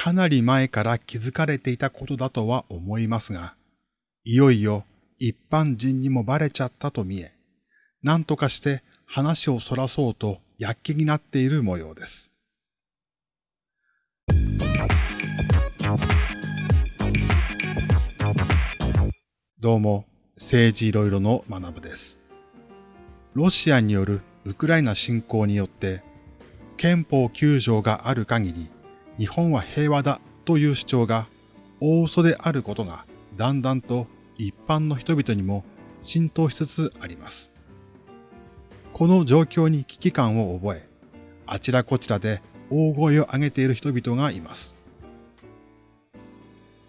かなり前から気づかれていたことだとは思いますが、いよいよ一般人にもバレちゃったと見え、何とかして話をそらそうと躍起になっている模様です。どうも、政治いろいろの学部です。ロシアによるウクライナ侵攻によって憲法9条がある限り日本は平和だという主張が大嘘であることがだんだんと一般の人々にも浸透しつつあります。この状況に危機感を覚え、あちらこちらで大声を上げている人々がいます。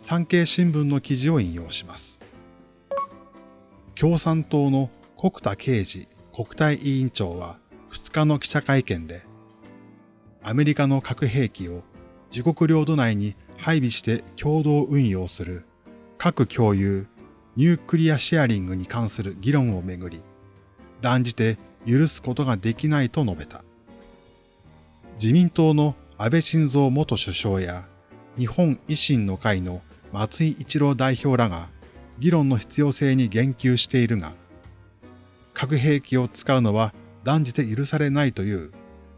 産経新聞の記事を引用します。共産党の国田刑事国対委員長は2日の記者会見で、アメリカの核兵器を自国領土内に配備して共同運用する核共有ニュークリアシェアリングに関する議論をめぐり、断じて許すことができないと述べた。自民党の安倍晋三元首相や日本維新の会の松井一郎代表らが議論の必要性に言及しているが、核兵器を使うのは断じて許されないという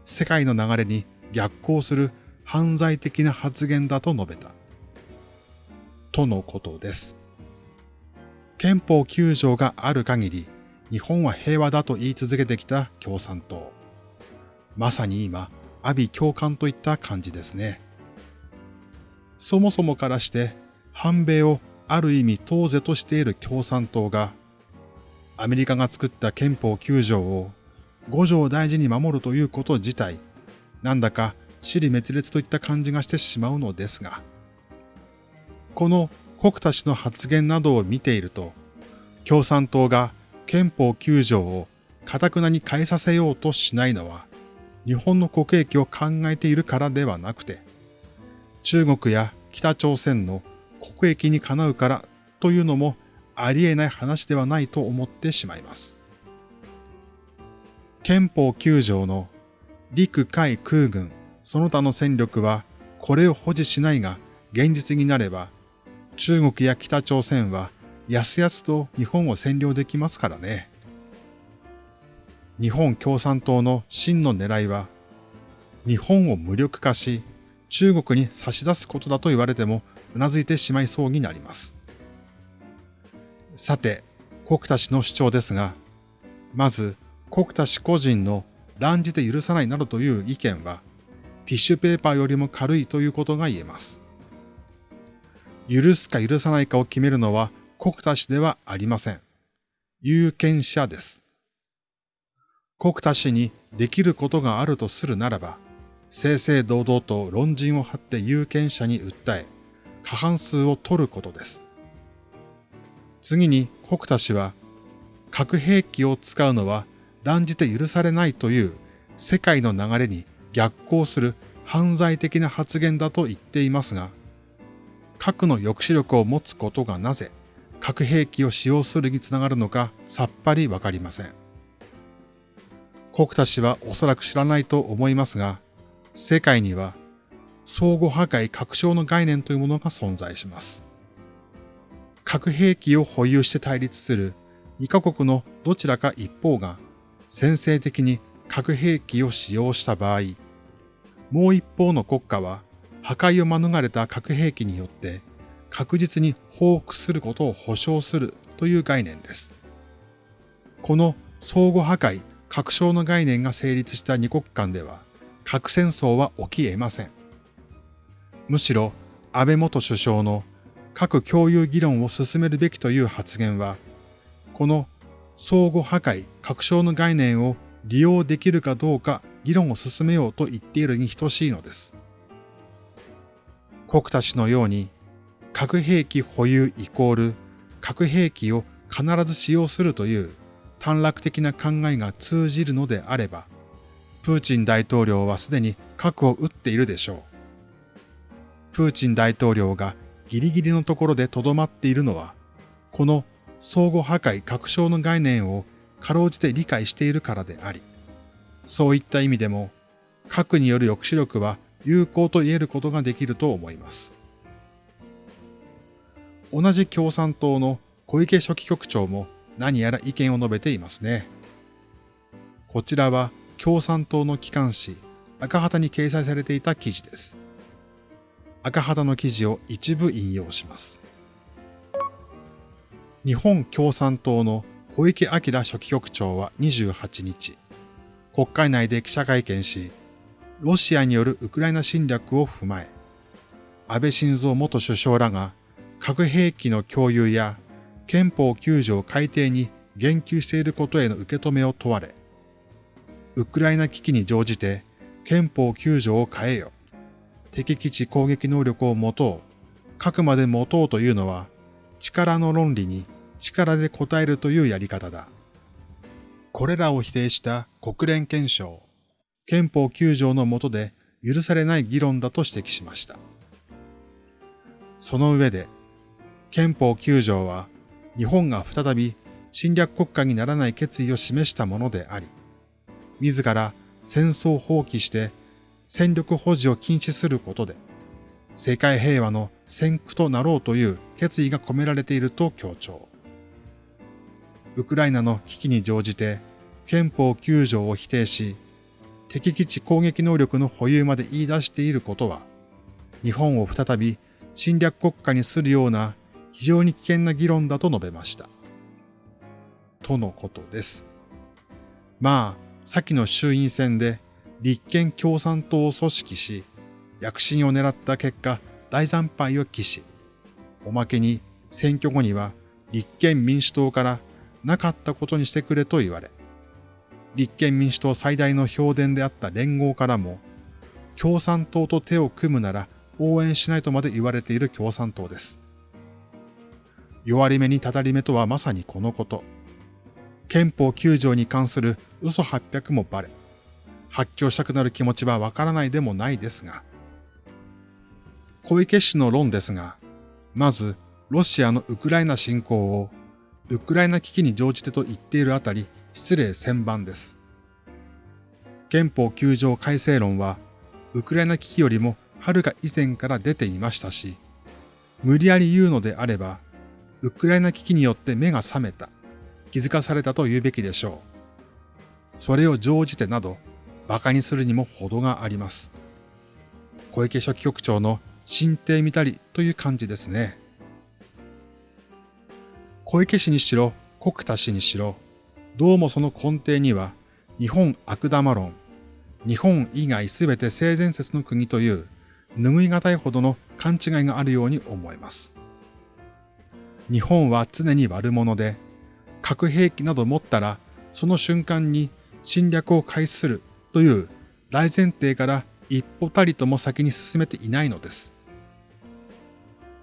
世界の流れに逆行する犯罪的な発言だと述べた。とのことです。憲法9条がある限り日本は平和だと言い続けてきた共産党。まさに今、阿鼻共感といった感じですね。そもそもからして反米をある意味当是としている共産党が、アメリカが作った憲法9条を5条大事に守るということ自体、なんだか死に滅裂といった感じがしてしまうのですが、この国田氏の発言などを見ていると、共産党が憲法9条を堅くなに変えさせようとしないのは、日本の国益を考えているからではなくて、中国や北朝鮮の国益にかなうからというのもありえない話ではないと思ってしまいます。憲法9条の陸海空軍その他の戦力はこれを保持しないが現実になれば中国や北朝鮮はやすやすと日本を占領できますからね。日本共産党の真の狙いは日本を無力化し中国に差し出すことだと言われてもうなずいてしまいそうになります。さて、国田氏の主張ですが、まず国田氏個人の断じて許さないなどという意見はティッシュペーパーよりも軽いということが言えます。許すか許さないかを決めるのは国田氏ではありません。有権者です。国田氏にできることがあるとするならば、正々堂々と論陣を張って有権者に訴え、過半数を取ることです。次に国田氏は、核兵器を使うのは断じて許されないという世界の流れに逆行する犯罪的な発言だと言っていますが、核の抑止力を持つことがなぜ核兵器を使用するにつながるのかさっぱりわかりません。国田氏はおそらく知らないと思いますが、世界には相互破壊確証の概念というものが存在します。核兵器を保有して対立する2カ国のどちらか一方が先制的に核兵器を使用した場合、もう一方の国家は破壊を免れた核兵器によって確実に報復することを保証するという概念です。この相互破壊、確証の概念が成立した二国間では核戦争は起き得ません。むしろ安倍元首相の核共有議論を進めるべきという発言は、この相互破壊、確証の概念を利用できるかどうか議論を進めようと言っているに等しいのです。国田氏のように核兵器保有イコール核兵器を必ず使用するという短絡的な考えが通じるのであれば、プーチン大統領はすでに核を撃っているでしょう。プーチン大統領がギリギリのところで留まっているのは、この相互破壊確証の概念をかろうじて理解しているからであり、そういった意味でも、核による抑止力は有効と言えることができると思います。同じ共産党の小池書記局長も何やら意見を述べていますね。こちらは共産党の機関紙赤旗に掲載されていた記事です。赤旗の記事を一部引用します。日本共産党の小池晃書記局長は28日、国会内で記者会見し、ロシアによるウクライナ侵略を踏まえ、安倍晋三元首相らが核兵器の共有や憲法9条改定に言及していることへの受け止めを問われ、ウクライナ危機に乗じて憲法9条を変えよ。敵基地攻撃能力を持とう。核まで持とうというのは力の論理に力で応えるというやり方だ。これらを否定した国連憲章、憲法9条の下で許されない議論だと指摘しました。その上で、憲法9条は日本が再び侵略国家にならない決意を示したものであり、自ら戦争を放棄して戦力保持を禁止することで、世界平和の先駆となろうという決意が込められていると強調。ウクライナの危機に乗じて憲法9条を否定し、敵基地攻撃能力の保有まで言い出していることは、日本を再び侵略国家にするような非常に危険な議論だと述べました。とのことです。まあ、先の衆院選で立憲共産党を組織し、躍進を狙った結果、大惨敗を期し、おまけに選挙後には立憲民主党からなかったことにしてくれと言われ、立憲民主党最大の評伝であった連合からも、共産党と手を組むなら応援しないとまで言われている共産党です。弱り目にたたり目とはまさにこのこと。憲法9条に関する嘘800もバレ、発狂したくなる気持ちはわからないでもないですが、小池氏の論ですが、まず、ロシアのウクライナ侵攻をウクライナ危機に乗じてと言っているあたり、失礼千番です。憲法9条改正論は、ウクライナ危機よりもはるか以前から出ていましたし、無理やり言うのであれば、ウクライナ危機によって目が覚めた、気づかされたと言うべきでしょう。それを乗じてなど、馬鹿にするにも程があります。小池書記局長の進呈見たりという感じですね。小池氏にしろ、国田氏にしろ、どうもその根底には、日本悪玉論、日本以外すべて性善説の国という、拭いがたいほどの勘違いがあるように思えます。日本は常に悪者で、核兵器など持ったら、その瞬間に侵略を開始するという大前提から一歩たりとも先に進めていないのです。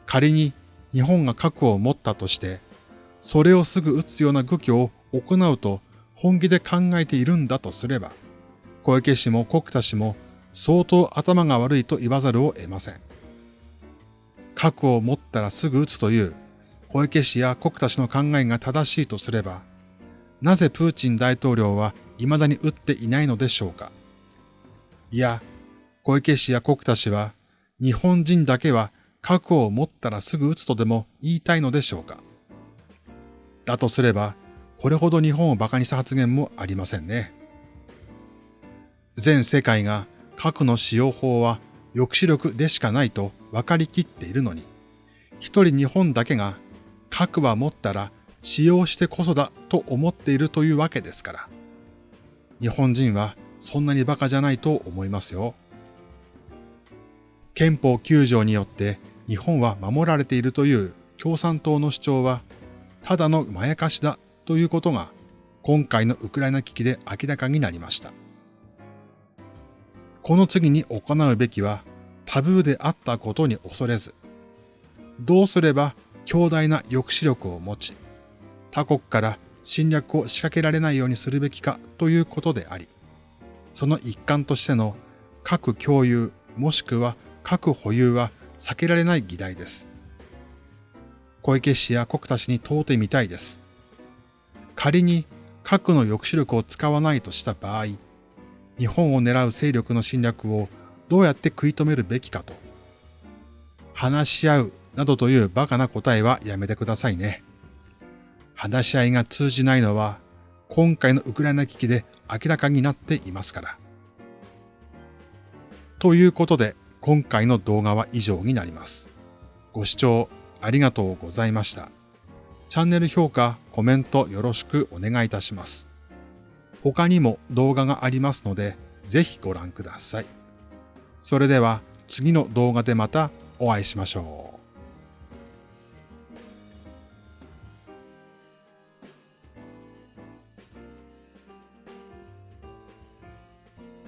仮に日本が核を持ったとして、それをすぐ撃つような愚挙を行うと本気で考えているんだとすれば、小池氏も国田氏も相当頭が悪いと言わざるを得ません。核を持ったらすぐ撃つという小池氏や国田氏の考えが正しいとすれば、なぜプーチン大統領は未だに撃っていないのでしょうかいや、小池氏や国田氏は日本人だけは核を持ったらすぐ撃つとでも言いたいのでしょうかだとすれば、これほど日本を馬鹿にした発言もありませんね。全世界が核の使用法は抑止力でしかないと分かりきっているのに、一人日本だけが核は持ったら使用してこそだと思っているというわけですから。日本人はそんなに馬鹿じゃないと思いますよ。憲法9条によって日本は守られているという共産党の主張はただのまやかしだということが今回のウクライナ危機で明らかになりました。この次に行うべきはタブーであったことに恐れず、どうすれば強大な抑止力を持ち、他国から侵略を仕掛けられないようにするべきかということであり、その一環としての核共有もしくは核保有は避けられない議題です。小池氏や国田氏に問うてみたいです。仮に核の抑止力を使わないとした場合、日本を狙う勢力の侵略をどうやって食い止めるべきかと。話し合うなどというバカな答えはやめてくださいね。話し合いが通じないのは今回のウクライナ危機で明らかになっていますから。ということで今回の動画は以上になります。ご視聴ありがとうございました。チャンネル評価、コメントよろしくお願いいたします。他にも動画がありますので、ぜひご覧ください。それでは次の動画でまたお会いしましょう。